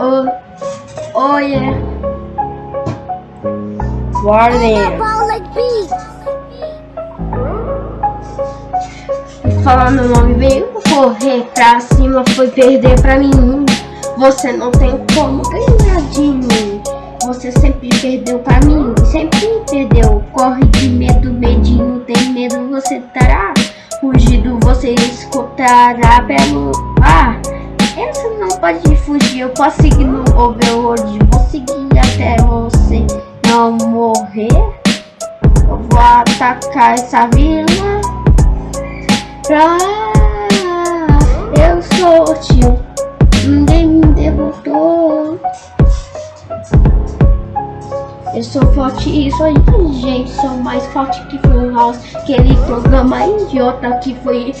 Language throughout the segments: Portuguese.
Oh, oh yeah. Warning. Falar meu nome veio correr pra cima, foi perder pra mim. Você não tem como ganhar de mim. Você sempre perdeu pra mim, sempre perdeu. Corre de medo, medinho, tem medo, você terá fugido, você escutará pelo ar. Essa pode fugir, eu posso seguir no overworld, vou seguir até você não morrer. Eu vou atacar essa vila pra eu sou o tio, ninguém me derrotou. Eu sou forte e sou inteligente, sou mais forte que foi o House, aquele programa idiota que foi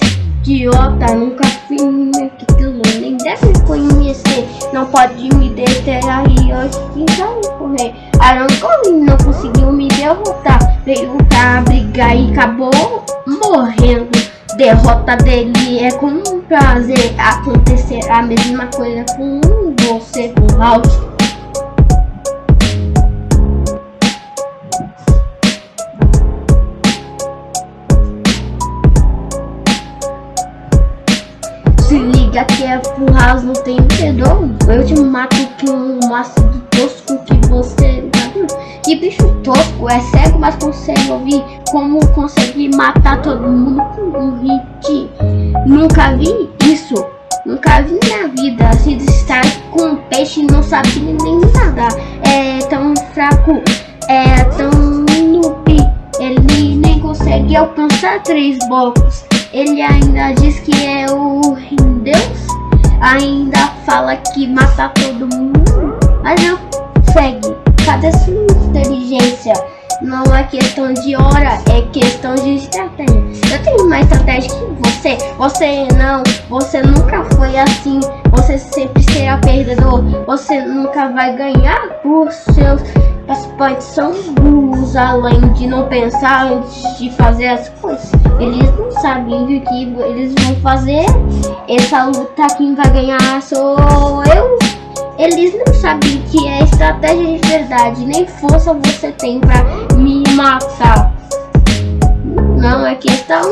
idiota, nunca fui aquilo, nem deve conhecer, não pode me deter aí hoje, então correr. Aaron Collins não conseguiu me derrotar, veio pra brigar e acabou morrendo. Derrota dele é com prazer, acontecer a mesma coisa com você, com House. Se liga que é house, não tem perdão. Eu te mato que um maço do tosco que você Que bicho tosco, é cego, mas consegue ouvir. Como consegue matar todo mundo com um hit? Nunca vi isso, nunca vi na vida. Se distrai com um peixe, não sabe nem nada. É tão fraco, é tão noob. Ele nem consegue alcançar três blocos ele ainda diz que é o Deus. Ainda fala que mata todo mundo. Mas não segue. Cadê sua inteligência? Não é questão de hora, é questão de estratégia. Eu tenho mais estratégia que você. Você não, você nunca foi assim. Você sempre será perdedor. Você nunca vai ganhar por seus participantes são burros, além de não pensar antes de fazer as coisas. Eles não sabem o que eles vão fazer. Essa luta quem vai ganhar sou eu. Eles não sabem que é estratégia de verdade, nem força você tem pra me matar. Não é questão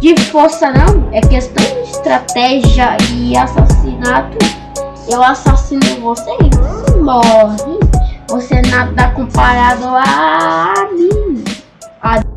de força não, é questão de estratégia e assassinato. Eu assassino você e você morre. Você nada comparado a mim. A